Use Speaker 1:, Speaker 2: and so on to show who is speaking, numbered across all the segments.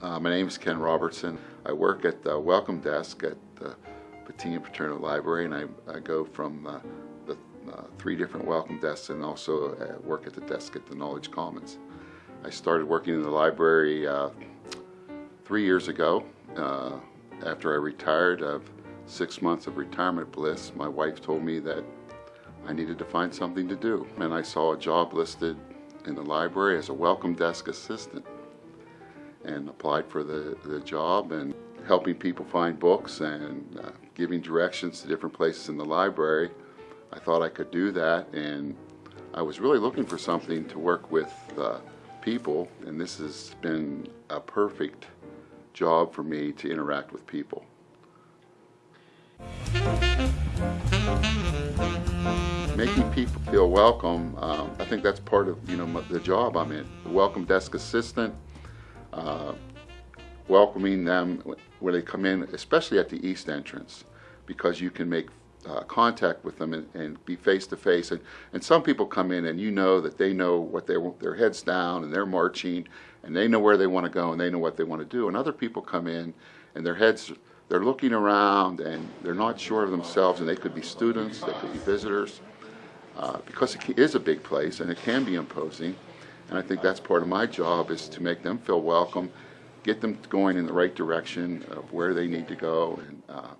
Speaker 1: Uh, my name is Ken Robertson. I work at the welcome desk at the Pattee and Paterno Library and I, I go from uh, the uh, three different welcome desks and also uh, work at the desk at the Knowledge Commons. I started working in the library uh, three years ago. Uh, after I retired of six months of retirement bliss, my wife told me that I needed to find something to do. And I saw a job listed in the library as a welcome desk assistant and applied for the, the job and helping people find books and uh, giving directions to different places in the library. I thought I could do that and I was really looking for something to work with uh, people and this has been a perfect job for me to interact with people. Making people feel welcome, um, I think that's part of you know the job I'm in. The welcome desk assistant, uh, welcoming them when they come in, especially at the east entrance, because you can make uh, contact with them and, and, be face to face. And, and some people come in and you know that they know what they want, their heads down and they're marching and they know where they want to go and they know what they want to do. And other people come in and their heads they're looking around and they're not sure of themselves and they could be students, they could be visitors, uh, because it is a big place and it can be imposing. And I think that's part of my job is to make them feel welcome, get them going in the right direction of where they need to go and uh,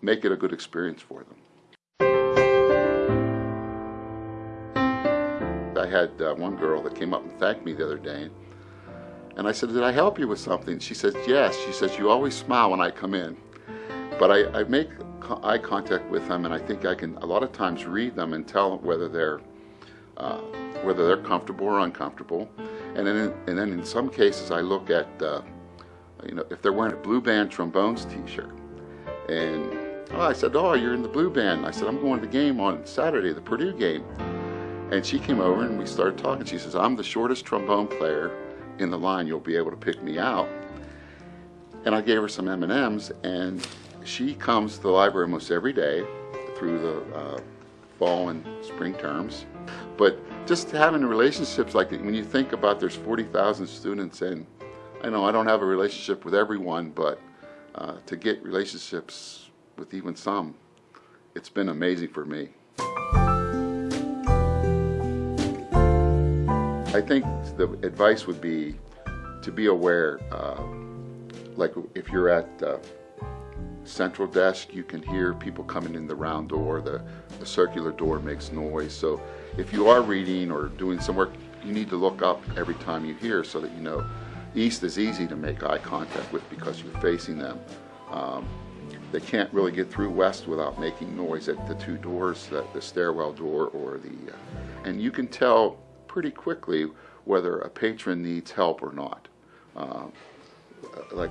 Speaker 1: make it a good experience for them. I had uh, one girl that came up and thanked me the other day, and I said, did I help you with something? She says, yes. She says, you always smile when I come in. But I, I make eye contact with them, and I think I can a lot of times read them and tell whether they're uh, whether they're comfortable or uncomfortable. And then, in, and then in some cases, I look at uh, you know if they're wearing a blue band trombones T-shirt, and Oh, I said, oh, you're in the blue band. I said, I'm going to the game on Saturday, the Purdue game. And she came over and we started talking. She says, I'm the shortest trombone player in the line. You'll be able to pick me out. And I gave her some M&Ms and she comes to the library almost every day through the uh, fall and spring terms. But just having relationships like that, when you think about there's 40,000 students and I know I don't have a relationship with everyone, but uh, to get relationships with even some, it's been amazing for me. I think the advice would be to be aware, uh, like if you're at uh, central desk, you can hear people coming in the round door, the, the circular door makes noise. So if you are reading or doing some work, you need to look up every time you hear so that you know east is easy to make eye contact with because you're facing them. Um, they can't really get through west without making noise at the two doors, the, the stairwell door or the, uh, and you can tell pretty quickly whether a patron needs help or not. Uh, like,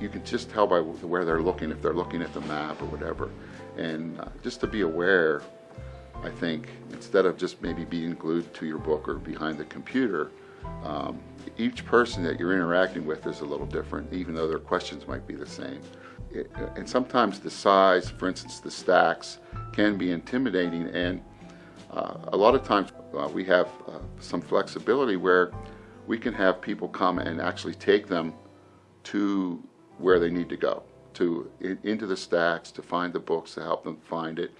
Speaker 1: you can just tell by where they're looking, if they're looking at the map or whatever. And uh, just to be aware, I think, instead of just maybe being glued to your book or behind the computer, um, each person that you're interacting with is a little different, even though their questions might be the same. It, and sometimes the size, for instance, the stacks, can be intimidating. And uh, a lot of times uh, we have uh, some flexibility where we can have people come and actually take them to where they need to go, to in, into the stacks, to find the books, to help them find it.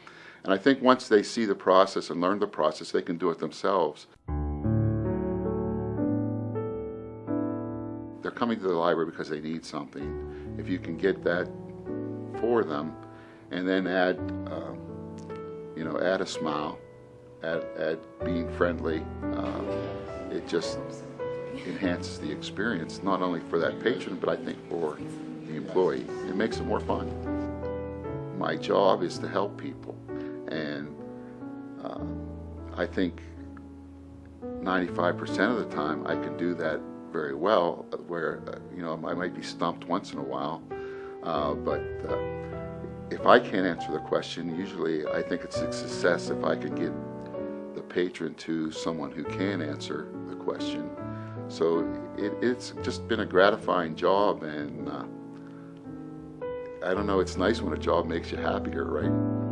Speaker 1: And I think once they see the process and learn the process, they can do it themselves. they're coming to the library because they need something. If you can get that for them, and then add, uh, you know, add a smile, add, add being friendly, uh, it just enhances the experience, not only for that patron, but I think for the employee. It makes it more fun. My job is to help people, and uh, I think 95% of the time I can do that very well, where, uh, you know, I might be stumped once in a while, uh, but uh, if I can't answer the question, usually I think it's a success if I can get the patron to someone who can answer the question. So it, it's just been a gratifying job and uh, I don't know, it's nice when a job makes you happier, right?